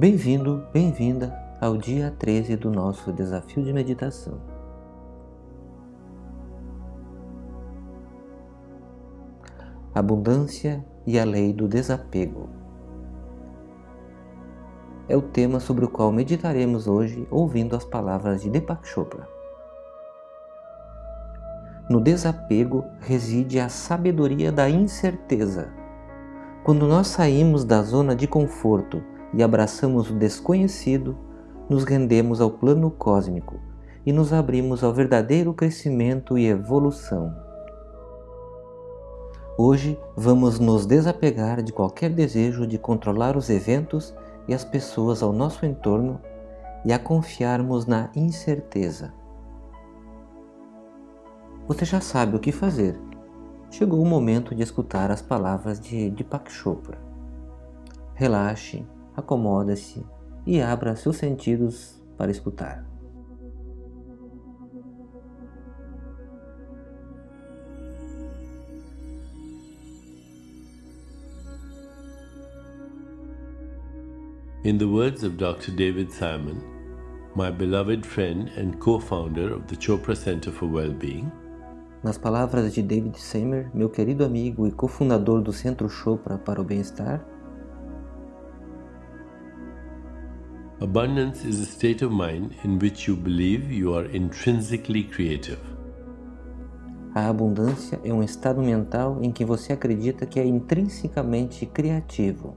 Bem-vindo, bem-vinda ao dia 13 do nosso desafio de meditação. Abundância e a lei do desapego. É o tema sobre o qual meditaremos hoje ouvindo as palavras de Deepak Chopra. No desapego reside a sabedoria da incerteza. Quando nós saímos da zona de conforto e abraçamos o desconhecido, nos rendemos ao plano cósmico e nos abrimos ao verdadeiro crescimento e evolução. Hoje vamos nos desapegar de qualquer desejo de controlar os eventos e as pessoas ao nosso entorno e a confiarmos na incerteza. Você já sabe o que fazer. Chegou o momento de escutar as palavras de Deepak Chopra. Relaxe, acomoda-se e abra seus sentidos para escutar. In the words of Dr. David Simon, my beloved friend and co-founder of the Chopra Center for Well-Being, nas palavras de David Seymour, meu querido amigo e cofundador do Centro Chopra para o Bem-Estar, Abundance is a state of mind in which you believe you are intrinsically creative. A abundância é um estado mental em que você acredita que é intrinsecamente criativo.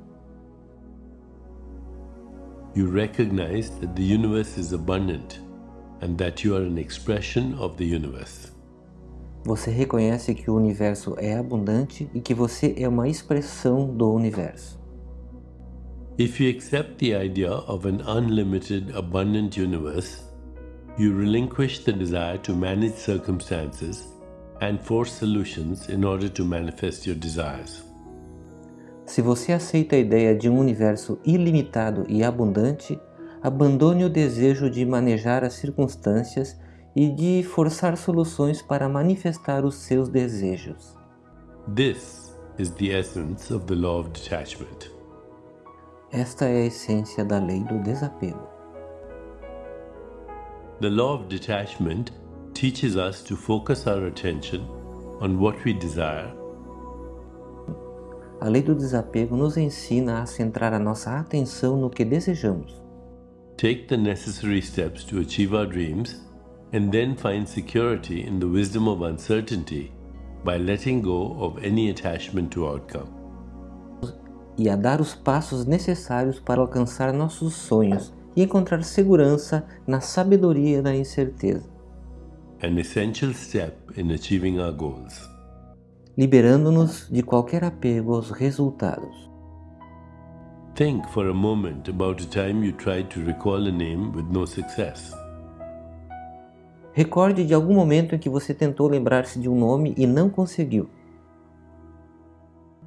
You recognize that the universe is abundant and that you are an expression of the universe. Você reconhece que o universo é abundante e que você é uma expressão do universo. If you accept the idea of an unlimited, abundant universe, you relinquish the desire to manage circumstances and force solutions in order to manifest your desires. Se você aceita a ideia de um universo ilimitado e abundante, abandone o desejo de manejar as circunstâncias e de forçar soluções para manifestar os seus desejos. This is the essence of the law of detachment. Esta é a essência da lei do desapego. The law of detachment teaches us to focus our attention on what we desire. A lei do desapego nos ensina a centrar a nossa atenção no que desejamos. Take the necessary steps to achieve our dreams and then find security in the wisdom of uncertainty by letting go of any attachment to outcome. E a dar os passos necessários para alcançar nossos sonhos e encontrar segurança na sabedoria da incerteza. An essential step in achieving our goals. Liberando-nos de qualquer apego aos resultados. Think for a moment about a time you tried to recall a name with no success. Recorde de algum momento em que você tentou lembrar-se de um nome e não conseguiu.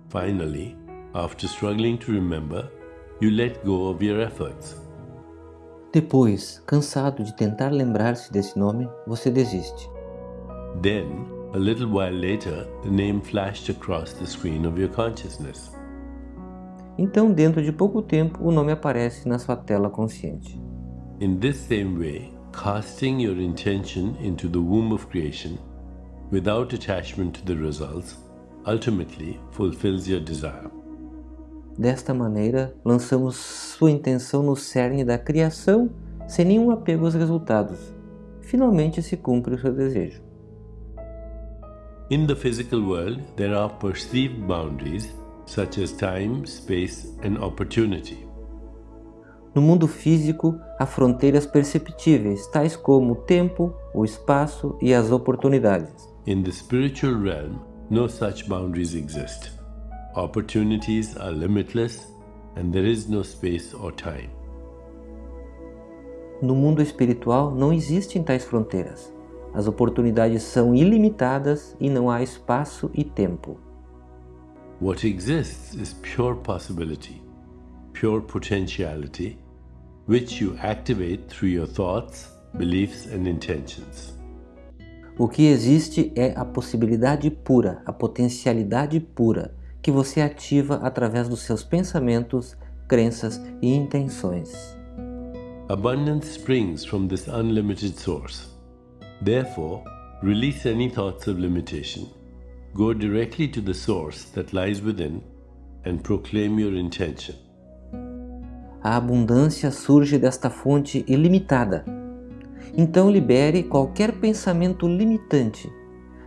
Finally, after struggling to remember, you let go of your efforts. Depois, cansado de tentar lembrar-se desse nome, você desiste. Then, a little while later, the name flashed across the screen of your consciousness. Então, dentro de pouco tempo, o nome aparece na sua tela consciente. In this same way, casting your intention into the womb of creation without attachment to the results ultimately fulfills your desire. Desta maneira, lançamos sua intenção no cerne da criação sem nenhum apego aos resultados. Finalmente se cumpre o seu desejo. In the physical world, there are perceived boundaries such as time, space and opportunity. No mundo físico, há fronteiras perceptíveis, tais como o tempo, o espaço e as oportunidades. In the spiritual realm, no such boundaries exist. Opportunities are limitless and there is no space or time. No mundo espiritual não existem tais fronteiras. As oportunidades são ilimitadas e não há espaço e tempo. What exists is pure possibility, pure potentiality, which you activate through your thoughts, beliefs and intentions. O que existe é a possibilidade pura, a potencialidade pura, que você ativa através dos seus pensamentos, crenças e intenções. Abundance springs from this unlimited source. Therefore, release any thoughts of limitation. Go directly to the source that lies within and proclaim your intention. A abundância surge desta fonte ilimitada. Então libere qualquer pensamento limitante.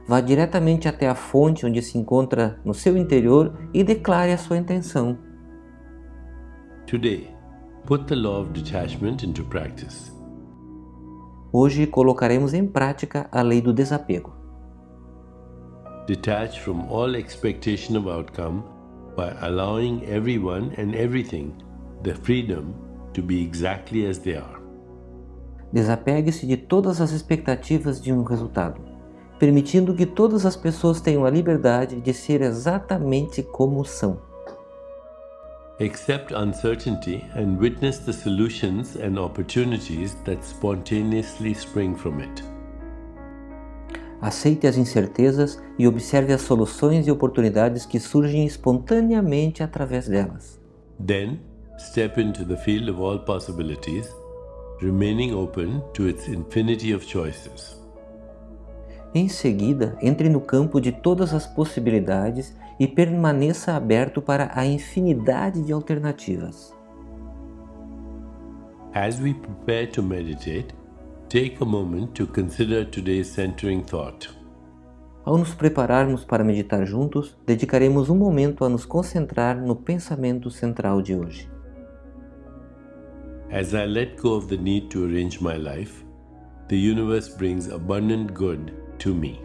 Vá diretamente até a fonte onde se encontra no seu interior e declare a sua intenção. Today, put the law of detachment into practice. Hoje colocaremos em prática a lei do desapego. Detach from all expectation of outcome by allowing everyone and everything the freedom to be exactly as they are. Desapegue-se de todas as expectativas de um resultado, permitindo que todas as pessoas tenham a liberdade de ser exatamente como são. Accept uncertainty and witness the solutions and opportunities that spontaneously spring from it. Aceite as incertezas e observe as soluções e oportunidades que surgem espontaneamente através delas. Then, step into the field of all possibilities, remaining open to its infinity of choices. Em seguida, entre no campo de todas as possibilidades e permaneça aberto para a infinidade de alternativas. As we prepare to meditate, take a moment to consider today's centering thought. Ao nos prepararmos para meditar juntos, dedicaremos um momento a nos concentrar no pensamento central de hoje. As I let go of the need to arrange my life, the universe brings abundant good to me.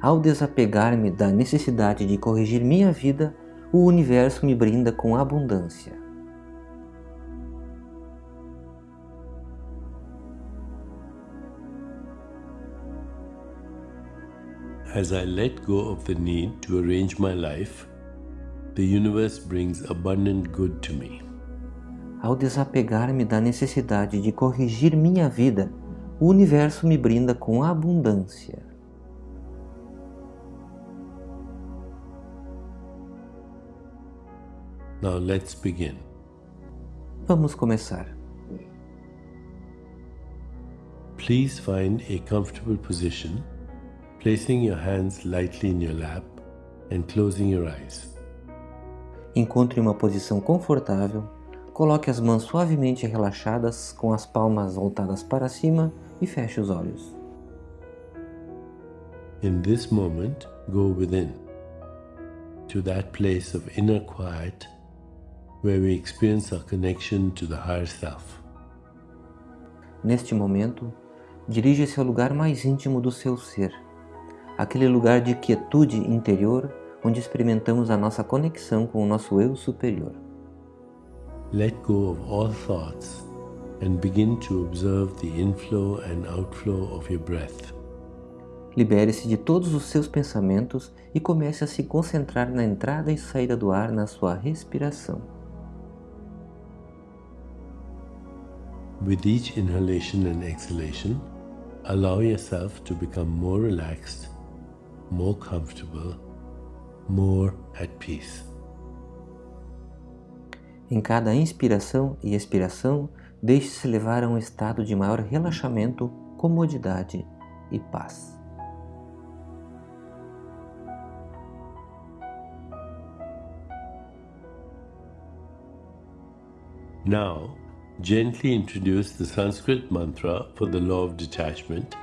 Ao desapegar-me da necessidade de corrigir minha vida, o universo me brinda com abundância. As I let go of the need to arrange my life, the universe brings abundant good to me. Ao desapegar-me da necessidade de corrigir minha vida, o universo me brinda com abundância. Now let's begin. Vamos começar. Please find a comfortable position, placing your hands lightly in your lap and closing your eyes. Encontre uma posição confortável, coloque as mãos suavemente relaxadas com as palmas voltadas para cima e feche os olhos. In this moment, go within to that place of inner quiet where we experience our connection to the higher self. Neste momento, dirija-se ao lugar mais íntimo do seu ser, aquele lugar de quietude interior onde experimentamos a nossa conexão com o nosso eu superior. Let go of all thoughts and begin to observe the inflow and outflow of your breath. Libere-se de todos os seus pensamentos e comece a se concentrar na entrada e saída do ar na sua respiração. With each inhalation and exhalation, allow yourself to become more relaxed, more comfortable, more at peace. Em cada inspiração e expiração, deixe-se levar a um estado de maior relaxamento, comodidade e paz. Now, gently introduce the Sanskrit mantra for the law of detachment,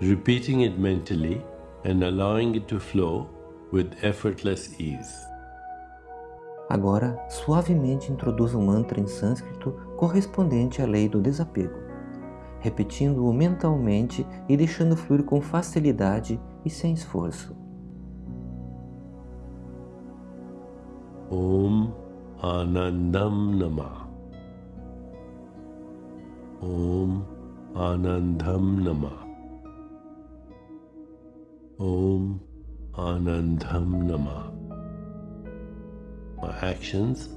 repeating it mentally and allowing it to flow with effortless ease. Agora, suavemente introduza um mantra em sânscrito correspondente à lei do desapego, repetindo-o mentalmente e deixando fluir com facilidade e sem esforço. Om Anandam Namah. Om Anandam Namah. Om Anandam Namah. My actions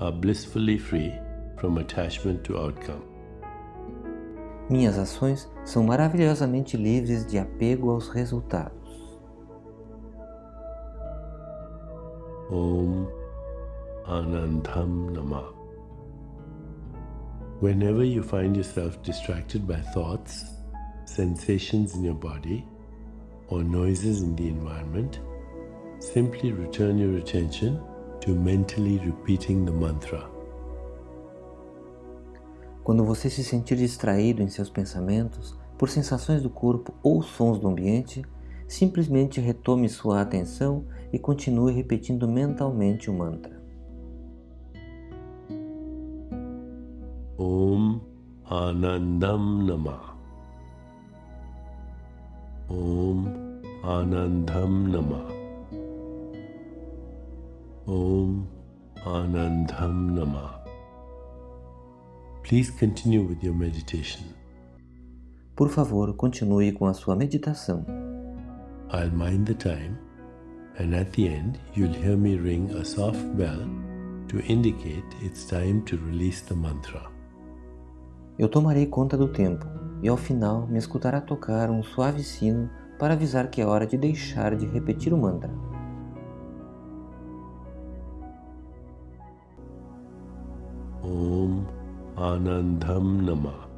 are blissfully free from attachment to outcome. Minhas ações são maravilhosamente livres de apego aos resultados. Om Anandam Nama. Whenever you find yourself distracted by thoughts, sensations in your body, or noises in the environment, simply return your attention to mentally repeating the mantra. Quando você se sentir distraído em seus pensamentos por sensações do corpo ou sons do ambiente, simplesmente retome sua atenção e continue repetindo mentalmente o mantra. Om Anandam Namah. Om Anandam Namah. Om Anandam Namah. Please continue with your meditation. Por favor, continue com a sua meditação. I'll mind the time, and at the end, you'll hear me ring a soft bell to indicate it's time to release the mantra. Eu tomarei conta do tempo e ao final me escutará tocar um suave sino para avisar que é hora de deixar de repetir o mantra. Om Anandam Namah.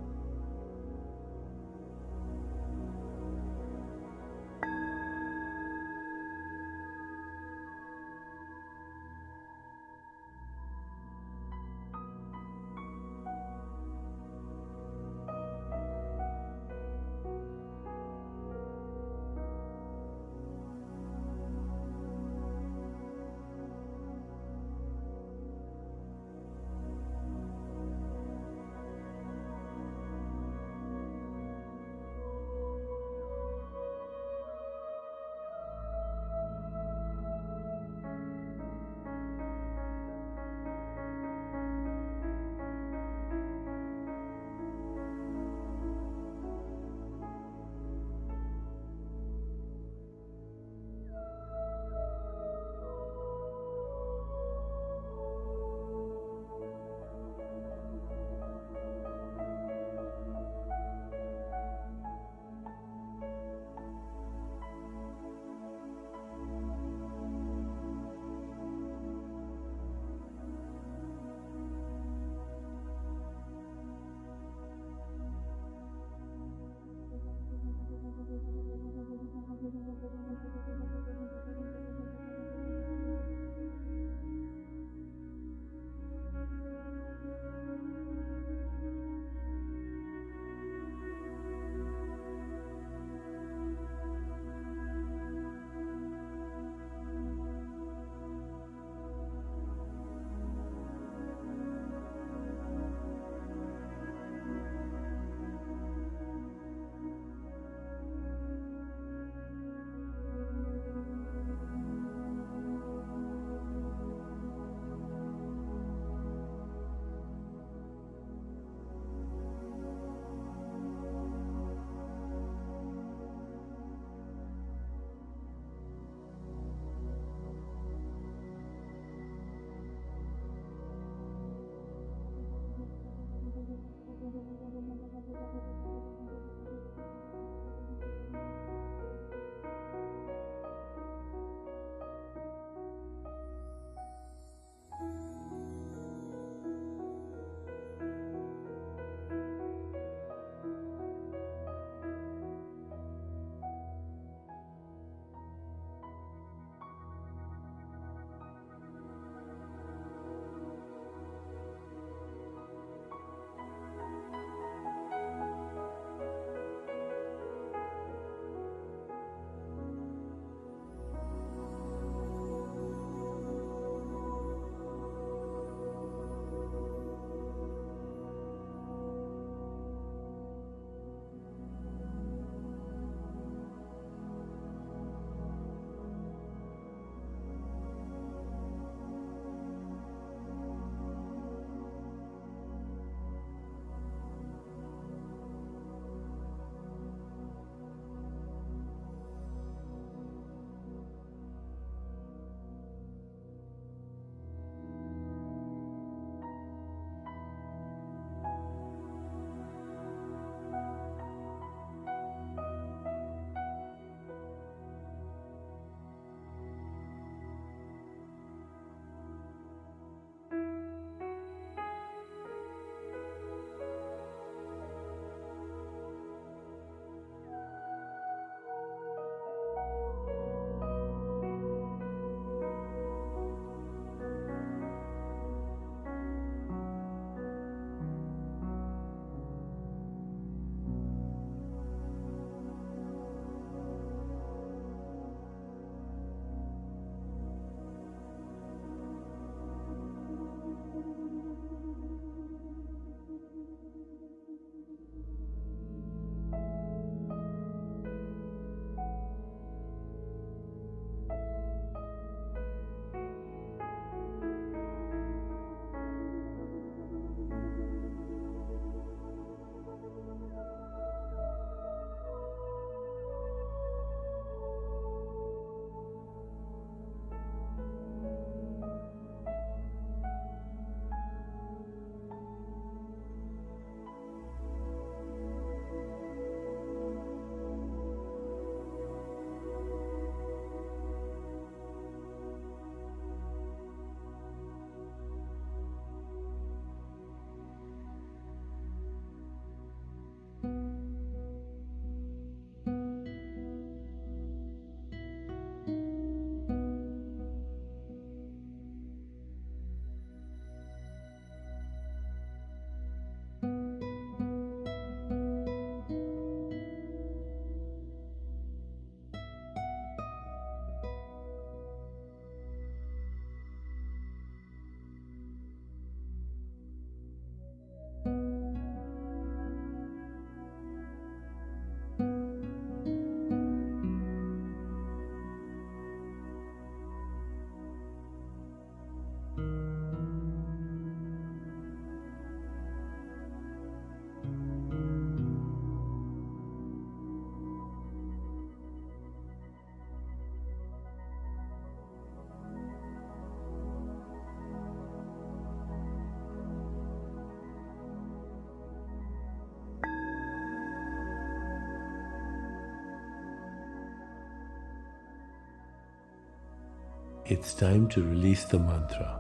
It's time to release the mantra.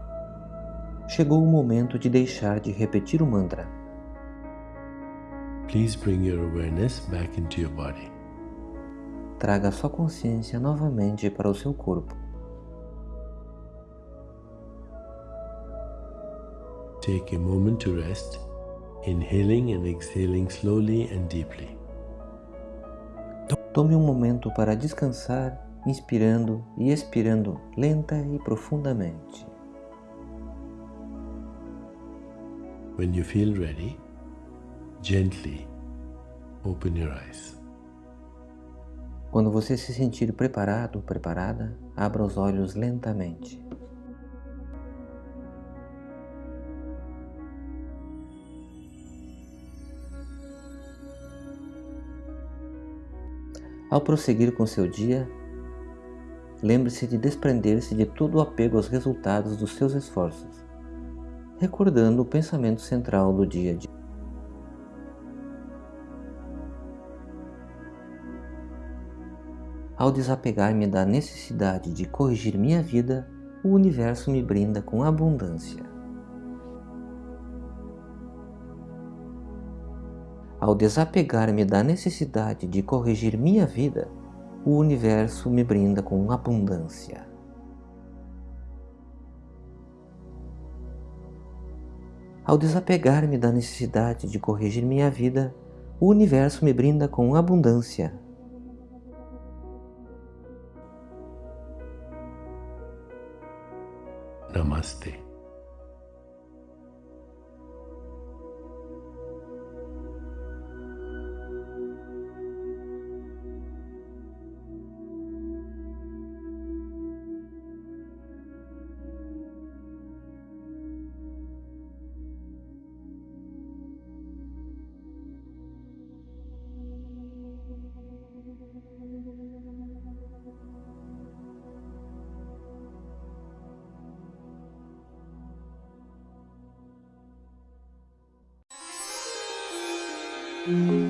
Chegou o momento de deixar de repetir o mantra. Please bring your awareness back into your body. Traga sua consciência novamente para o seu corpo. Take a moment to rest, inhaling and exhaling slowly and deeply. Tome um momento para descansar, inspirando e expirando lenta e profundamente. When you feel ready, gently open your eyes. Quando você se sentir preparado, preparada, abra os olhos lentamente. Ao prosseguir com seu dia, lembre-se de desprender-se de todo o apego aos resultados dos seus esforços, recordando o pensamento central do dia a dia. Ao desapegar-me da necessidade de corrigir minha vida, o universo me brinda com abundância. Ao desapegar-me da necessidade de corrigir minha vida, o universo me brinda com abundância. Ao desapegar-me da necessidade de corrigir minha vida, o universo me brinda com abundância. Namaste. Mm-hmm.